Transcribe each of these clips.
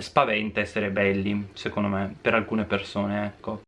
spaventa essere belli, secondo me, per alcune persone, ecco.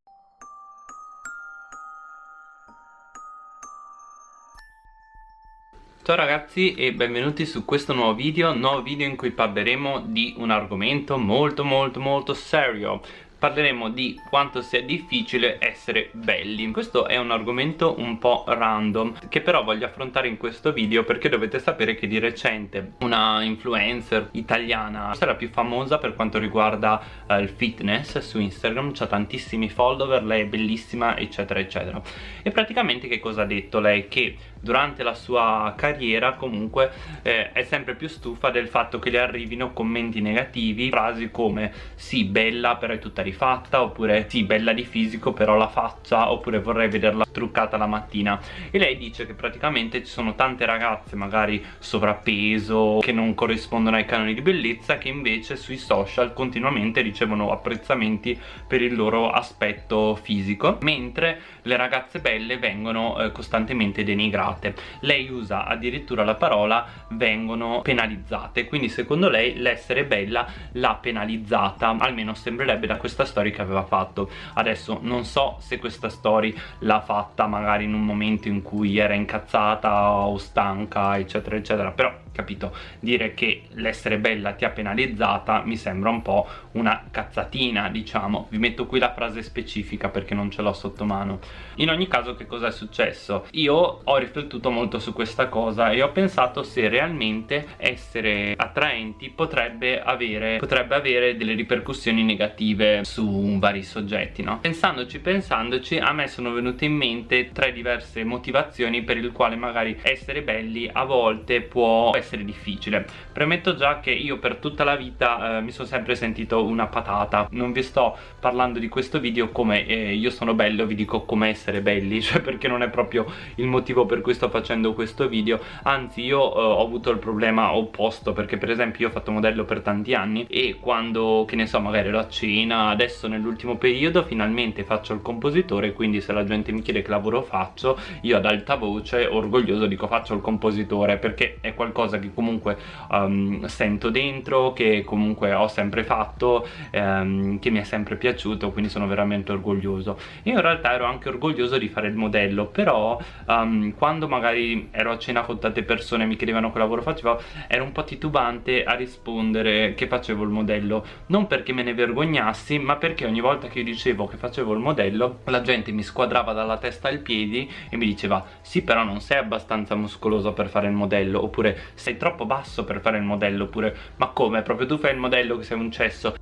Ciao ragazzi e benvenuti su questo nuovo video, nuovo video in cui parleremo di un argomento molto molto molto serio parleremo di quanto sia difficile essere belli. Questo è un argomento un po' random che però voglio affrontare in questo video perché dovete sapere che di recente una influencer italiana la più famosa per quanto riguarda uh, il fitness su Instagram. Ha tantissimi follower, lei è bellissima eccetera eccetera. E praticamente che cosa ha detto? Lei? che durante la sua carriera comunque eh, è sempre più stufa del fatto che le arrivino commenti negativi frasi come sì bella però è tutta rifatta oppure sì bella di fisico però la faccia oppure vorrei vederla truccata la mattina e lei dice che praticamente ci sono tante ragazze magari sovrappeso che non corrispondono ai canoni di bellezza che invece sui social continuamente ricevono apprezzamenti per il loro aspetto fisico mentre le ragazze belle vengono eh, costantemente denigrate penalizzate lei usa addirittura la parola vengono penalizzate quindi secondo lei l'essere bella l'ha penalizzata almeno sembrerebbe da questa storia che aveva fatto. Adesso non so se questa storia l'ha fatta magari in un momento in cui era incazzata o stanca eccetera eccetera però capito? Dire che l'essere bella ti ha penalizzata mi sembra un po' una cazzatina, diciamo. Vi metto qui la frase specifica perché non ce l'ho sotto mano. In ogni caso che cosa è successo? Io ho riflettuto molto su questa cosa e ho pensato se realmente essere attraenti potrebbe avere, potrebbe avere delle ripercussioni negative su vari soggetti, no? Pensandoci, pensandoci, a me sono venute in mente tre diverse motivazioni per il quale magari essere belli a volte può essere difficile. Premetto già che io per tutta la vita eh, mi sono sempre sentito una patata. Non vi sto parlando di questo video come eh, io sono bello vi dico come essere belli cioè perché non è proprio il motivo per cui sto facendo questo video. Anzi io eh, ho avuto il problema opposto perché per esempio io ho fatto modello per tanti anni e quando che ne so magari ero a cena adesso nell'ultimo periodo finalmente faccio il compositore quindi se la gente mi chiede che lavoro faccio io ad alta voce orgoglioso dico faccio il compositore perché è qualcosa qualcosa che comunque um, sento dentro, che comunque ho sempre fatto, um, che mi è sempre piaciuto, quindi sono veramente orgoglioso. Io in realtà ero anche orgoglioso di fare il modello, però um, quando magari ero a cena con tante persone e mi chiedevano che lavoro facevo, ero un po' titubante a rispondere che facevo il modello, non perché me ne vergognassi, ma perché ogni volta che io dicevo che facevo il modello, la gente mi squadrava dalla testa ai piedi e mi diceva sì però non sei abbastanza muscoloso per fare il modello, oppure sei troppo basso per fare il modello oppure ma come? Proprio tu fai il modello che sei un cesso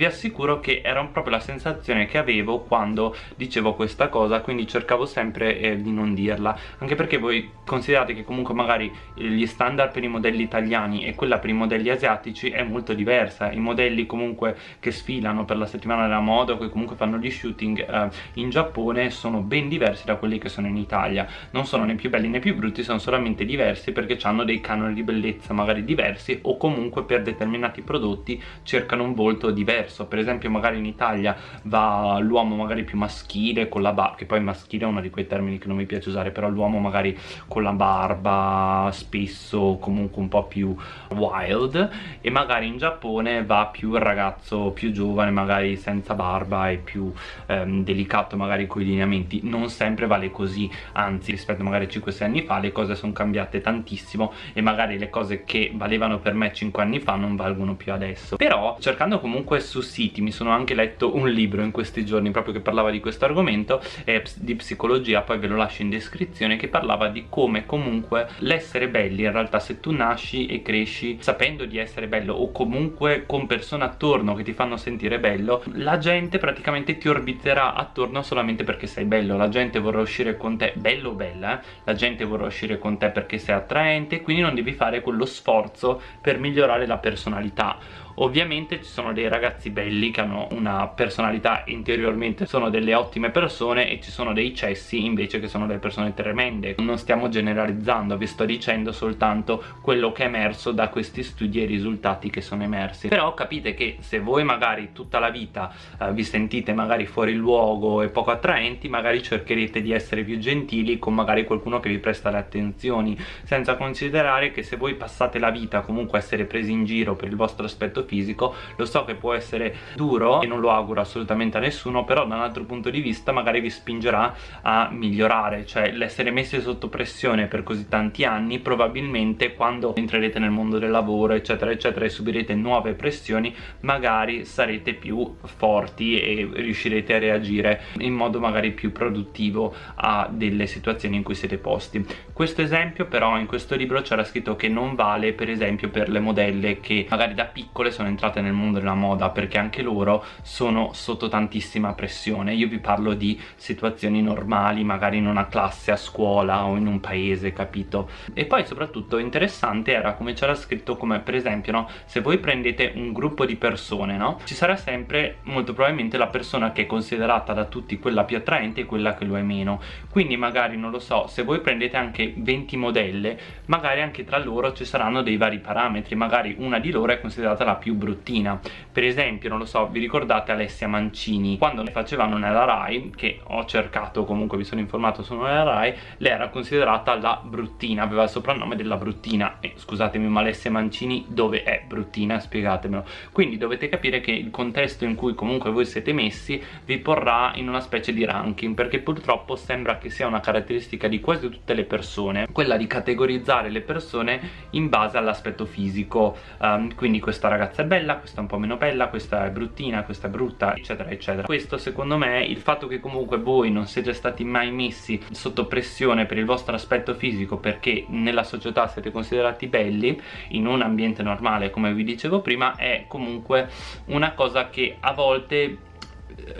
vi assicuro che era proprio la sensazione che avevo quando dicevo questa cosa quindi cercavo sempre eh, di non dirla. Anche perché voi considerate che comunque magari gli standard per i modelli italiani e quella per i modelli asiatici è molto diversa. I modelli comunque che sfilano per la settimana della moda o che comunque fanno gli shooting eh, in Giappone sono ben diversi da quelli che sono in Italia. Non sono né più belli né più brutti sono solamente diversi perché hanno dei canoni di bellezza magari diversi o comunque per determinati prodotti cercano un volto diverso diverso. Per esempio magari in Italia va l'uomo magari più maschile con la barba che poi maschile è uno di quei termini che non mi piace usare però l'uomo magari con la barba spesso comunque un po' più wild. E magari in Giappone va più il ragazzo più giovane magari senza barba e più ehm, delicato magari con i lineamenti. Non sempre vale così anzi rispetto magari a 5-6 anni fa le cose sono cambiate tantissimo e magari le cose che valevano per me 5 anni fa non valgono più adesso. Però cercando comunque su siti mi sono anche letto un libro in questi giorni proprio che parlava di questo argomento eh, di psicologia poi ve lo lascio in descrizione che parlava di come comunque l'essere belli in realtà se tu nasci e cresci sapendo di essere bello o comunque con persone attorno che ti fanno sentire bello la gente praticamente ti orbiterà attorno solamente perché sei bello la gente vorrà uscire con te bello o bella eh? la gente vorrà uscire con te perché sei attraente quindi non devi fare quello sforzo per migliorare la personalità ovviamente ci sono dei ragazzi belli che hanno una personalità interiormente sono delle ottime persone e ci sono dei cessi invece che sono delle persone tremende. Non stiamo generalizzando vi sto dicendo soltanto quello che è emerso da questi studi e i risultati che sono emersi. Però capite che se voi magari tutta la vita eh, vi sentite magari fuori luogo e poco attraenti magari cercherete di essere più gentili con magari qualcuno che vi presta le attenzioni senza considerare che se voi passate la vita comunque a essere presi in giro per il vostro aspetto fisico. Lo so che può essere duro e non lo auguro assolutamente a nessuno però da un altro punto di vista magari vi spingerà a migliorare cioè l'essere messi sotto pressione per così tanti anni probabilmente quando entrerete nel mondo del lavoro eccetera eccetera e subirete nuove pressioni magari sarete più forti e riuscirete a reagire in modo magari più produttivo a delle situazioni in cui siete posti. Questo esempio però in questo libro c'era scritto che non vale per esempio per le modelle che magari da piccole sono entrate nel mondo della moda perché anche loro sono sotto tantissima pressione. Io vi parlo di situazioni normali magari in una classe a scuola o in un paese capito? E poi soprattutto interessante era come c'era scritto come per esempio no se voi prendete un gruppo di persone no ci sarà sempre molto probabilmente la persona che è considerata da tutti quella più attraente e quella che lo è meno. Quindi magari non lo so se voi prendete anche 20 modelle magari anche tra loro ci saranno dei vari parametri. Magari una di loro è considerata la più bruttina. Per esempio non lo so vi ricordate Alessia Mancini? Quando ne facevano nella RAI che ho cercato comunque vi sono informato su nella RAI lei era considerata la bruttina aveva il soprannome della bruttina. E scusatemi ma Alessia Mancini dove è bruttina? Spiegatemelo. Quindi dovete capire che il contesto in cui comunque voi siete messi vi porrà in una specie di ranking perché purtroppo sembra che sia una caratteristica di quasi tutte le persone quella di categorizzare le persone in base all'aspetto fisico. Um, quindi questa ragazza è bella, questa è un po' meno bella, questa è bruttina, questa è brutta eccetera eccetera. Questo secondo me il fatto che comunque voi non siete stati mai messi sotto pressione per il vostro aspetto fisico perché nella società siete considerati belli in un ambiente normale come vi dicevo prima è comunque una cosa che a volte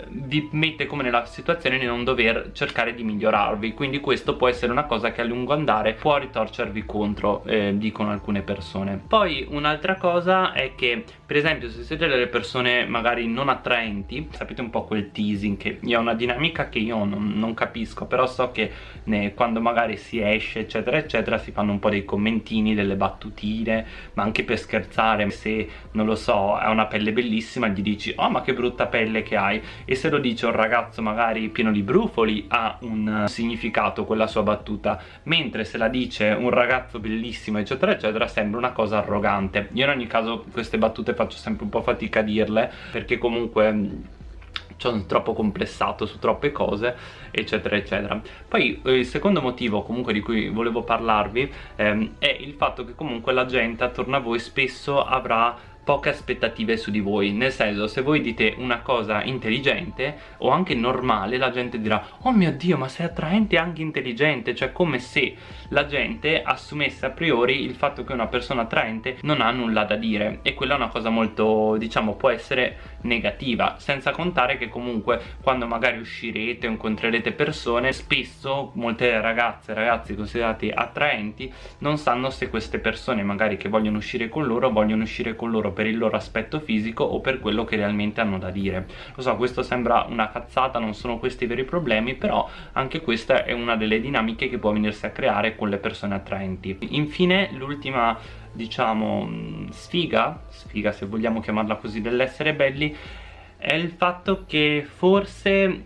vi mette come nella situazione di non dover cercare di migliorarvi. Quindi questo può essere una cosa che a lungo andare può ritorcervi contro eh, dicono alcune persone. Poi un'altra cosa è che per esempio se siete delle persone magari non attraenti sapete un po' quel teasing che è una dinamica che io non, non capisco però so che ne, quando magari si esce eccetera eccetera si fanno un po' dei commentini delle battutine ma anche per scherzare se non lo so ha una pelle bellissima gli dici oh ma che brutta pelle che hai e se lo dice un ragazzo magari pieno di brufoli ha un significato quella sua battuta. Mentre se la dice un ragazzo bellissimo eccetera eccetera sembra una cosa arrogante. Io in ogni caso queste battute faccio sempre un po' fatica a dirle perché comunque sono troppo complessato su troppe cose eccetera eccetera. Poi eh, il secondo motivo comunque di cui volevo parlarvi ehm, è il fatto che comunque la gente attorno a voi spesso avrà poche aspettative su di voi. Nel senso se voi dite una cosa intelligente o anche normale la gente dirà oh mio dio ma sei attraente anche intelligente. Cioè come se la gente assumesse a priori il fatto che una persona attraente non ha nulla da dire. E quella è una cosa molto diciamo può essere negativa senza contare che comunque quando magari uscirete o incontrerete persone spesso molte ragazze e ragazzi considerati attraenti non sanno se queste persone magari che vogliono uscire con loro vogliono uscire con loro per il loro aspetto fisico o per quello che realmente hanno da dire. Lo so questo sembra una cazzata non sono questi i veri problemi però anche questa è una delle dinamiche che può venirsi a creare con le persone attraenti. Infine l'ultima diciamo sfiga sfiga se vogliamo chiamarla così dell'essere belli è il fatto che forse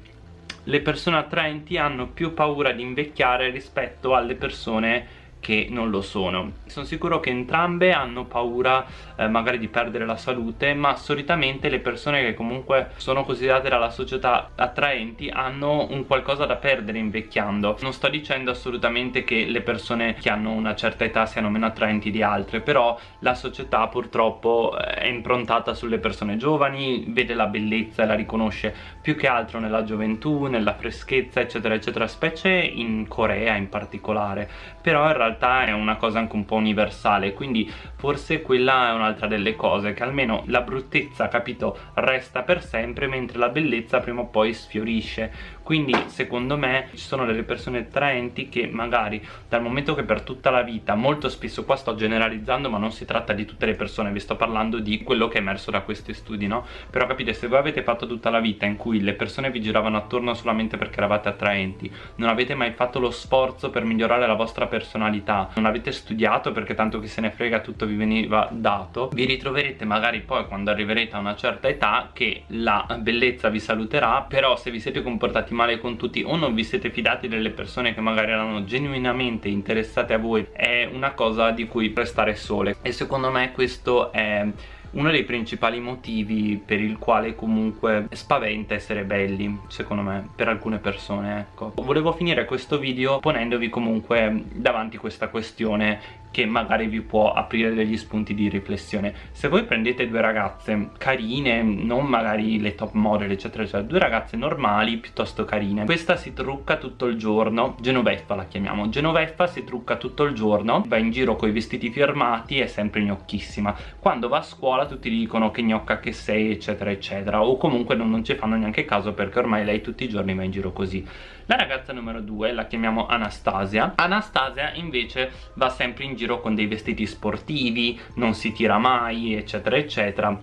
le persone attraenti hanno più paura di invecchiare rispetto alle persone che non lo sono. Sono sicuro che entrambe hanno paura eh, magari di perdere la salute ma solitamente le persone che comunque sono considerate dalla società attraenti hanno un qualcosa da perdere invecchiando. Non sto dicendo assolutamente che le persone che hanno una certa età siano meno attraenti di altre però la società purtroppo eh, è improntata sulle persone giovani vede la bellezza e la riconosce più che altro nella gioventù, nella freschezza eccetera eccetera specie in Corea in particolare. Però in realtà realtà è una cosa anche un po' universale quindi forse quella è un'altra delle cose che almeno la bruttezza capito resta per sempre mentre la bellezza prima o poi sfiorisce quindi secondo me ci sono delle persone attraenti che magari dal momento che per tutta la vita molto spesso qua sto generalizzando ma non si tratta di tutte le persone vi sto parlando di quello che è emerso da questi studi no? però capite se voi avete fatto tutta la vita in cui le persone vi giravano attorno solamente perché eravate attraenti non avete mai fatto lo sforzo per migliorare la vostra personalità non avete studiato perché tanto chi se ne frega tutto vi veniva dato vi ritroverete magari poi quando arriverete a una certa età che la bellezza vi saluterà però se vi siete comportati male con tutti o non vi siete fidati delle persone che magari erano genuinamente interessate a voi è una cosa di cui prestare sole. E secondo me questo è uno dei principali motivi per il quale comunque spaventa essere belli secondo me per alcune persone ecco. Volevo finire questo video ponendovi comunque davanti questa questione che magari vi può aprire degli spunti di riflessione. Se voi prendete due ragazze carine non magari le top model eccetera eccetera due ragazze normali piuttosto carine. Questa si trucca tutto il giorno. Genoveffa la chiamiamo. Genoveffa si trucca tutto il giorno va in giro con i vestiti firmati è sempre gnocchissima. Quando va a scuola tutti dicono che gnocca che sei eccetera eccetera o comunque non, non ci fanno neanche caso perché ormai lei tutti i giorni va in giro così. La ragazza numero due la chiamiamo Anastasia. Anastasia invece va sempre in giro con dei vestiti sportivi non si tira mai eccetera eccetera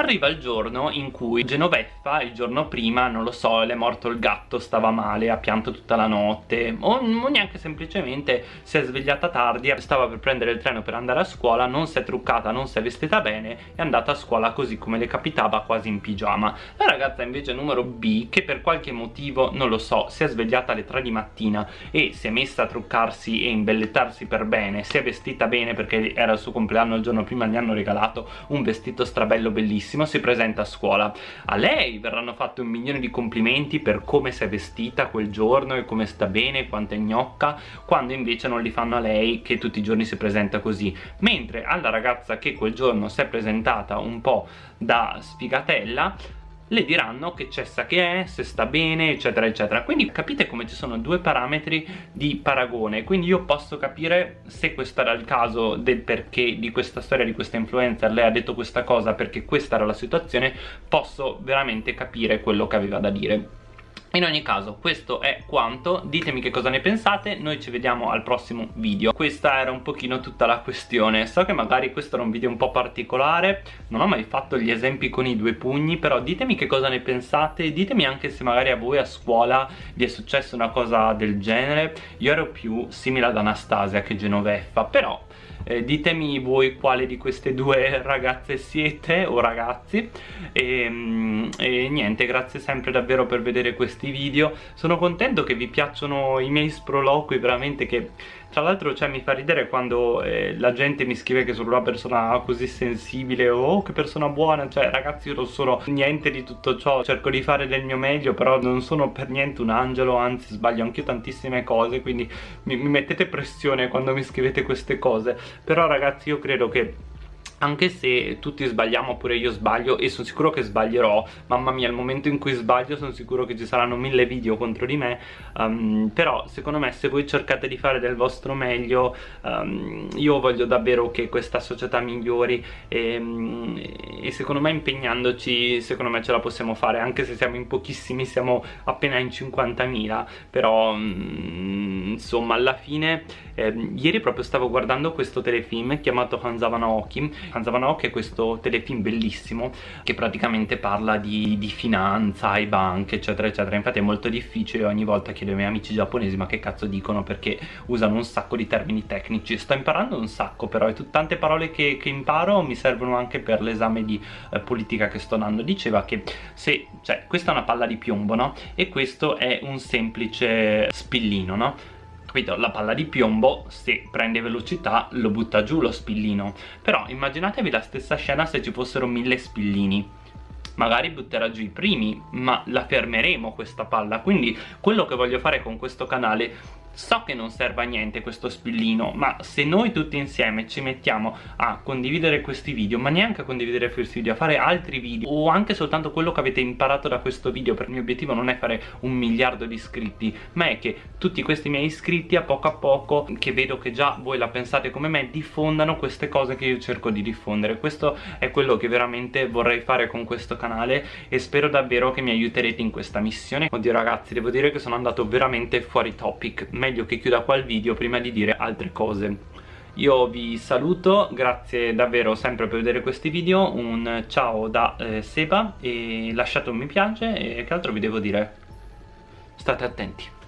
Arriva il giorno in cui Genoveffa, il giorno prima, non lo so, le è morto il gatto, stava male, ha pianto tutta la notte o, o neanche semplicemente si è svegliata tardi, stava per prendere il treno per andare a scuola, non si è truccata, non si è vestita bene, è andata a scuola così come le capitava quasi in pigiama. La ragazza invece numero B, che per qualche motivo, non lo so, si è svegliata alle 3 di mattina e si è messa a truccarsi e imbellettarsi per bene, si è vestita bene perché era il suo compleanno il giorno prima, gli hanno regalato un vestito strabello bellissimo bellissimo si presenta a scuola. A lei verranno fatti un milione di complimenti per come si è vestita quel giorno e come sta bene, quanto è gnocca quando invece non li fanno a lei che tutti i giorni si presenta così. Mentre alla ragazza che quel giorno si è presentata un po' da sfigatella le diranno che cessa che è, se sta bene eccetera eccetera. Quindi capite come ci sono due parametri di paragone. Quindi io posso capire se questo era il caso del perché di questa storia di questa influencer lei ha detto questa cosa perché questa era la situazione posso veramente capire quello che aveva da dire in ogni caso questo è quanto, ditemi che cosa ne pensate, noi ci vediamo al prossimo video. Questa era un pochino tutta la questione, so che magari questo era un video un po' particolare. Non ho mai fatto gli esempi con i due pugni, però ditemi che cosa ne pensate. Ditemi anche se magari a voi a scuola vi è successa una cosa del genere. Io ero più simile ad Anastasia che Genoveffa, però eh, ditemi voi quale di queste due ragazze siete o ragazzi. E, mm, e, niente grazie sempre davvero per vedere questi video. Sono contento che vi piacciono i miei sproloqui veramente che tra l'altro cioè, mi fa ridere quando eh, la gente mi scrive che sono una persona così sensibile. O oh, che persona buona, cioè ragazzi io non sono niente di tutto ciò, cerco di fare del mio meglio però non sono per niente un angelo, anzi sbaglio anch'io tantissime cose quindi mi, mi mettete pressione quando mi scrivete queste cose. Però ragazzi io credo che anche se tutti sbagliamo pure io sbaglio e sono sicuro che sbaglierò. Mamma mia al momento in cui sbaglio sono sicuro che ci saranno mille video contro di me. Um, però secondo me se voi cercate di fare del vostro meglio um, io voglio davvero che questa società migliori. E, um, e, secondo me impegnandoci secondo me ce la possiamo fare anche se siamo in pochissimi siamo appena in 50.000 però mm, insomma alla fine eh, ieri proprio stavo guardando questo telefilm chiamato Hanzavana Oki Hanzavanok è questo telefilm bellissimo che praticamente parla di, di finanza e banche eccetera eccetera. Infatti è molto difficile ogni volta chiedo ai miei amici giapponesi ma che cazzo dicono? Perché usano un sacco di termini tecnici. Sto imparando un sacco però e tante parole che, che, imparo mi servono anche per l'esame di eh, politica che sto dando. Diceva che se cioè questa è una palla di piombo no? E questo è un semplice spillino no capito? La palla di piombo se prende velocità lo butta giù lo spillino. Però immaginatevi la stessa scena se ci fossero mille spillini. Magari butterà giù i primi ma la fermeremo questa palla. Quindi quello che voglio fare con questo canale So che non serve a niente questo spillino, ma se noi tutti insieme ci mettiamo a condividere questi video, ma neanche a condividere questi video, a fare altri video, o anche soltanto quello che avete imparato da questo video, per il mio obiettivo non è fare un miliardo di iscritti, ma è che tutti questi miei iscritti a poco a poco, che vedo che già voi la pensate come me, diffondano queste cose che io cerco di diffondere. Questo è quello che veramente vorrei fare con questo canale e spero davvero che mi aiuterete in questa missione. Oddio ragazzi, devo dire che sono andato veramente fuori topic, meglio che chiuda qua il video prima di dire altre cose io vi saluto, grazie davvero sempre per vedere questi video, un ciao da eh, Seba e lasciate un mi piace e che altro vi devo dire? State attenti.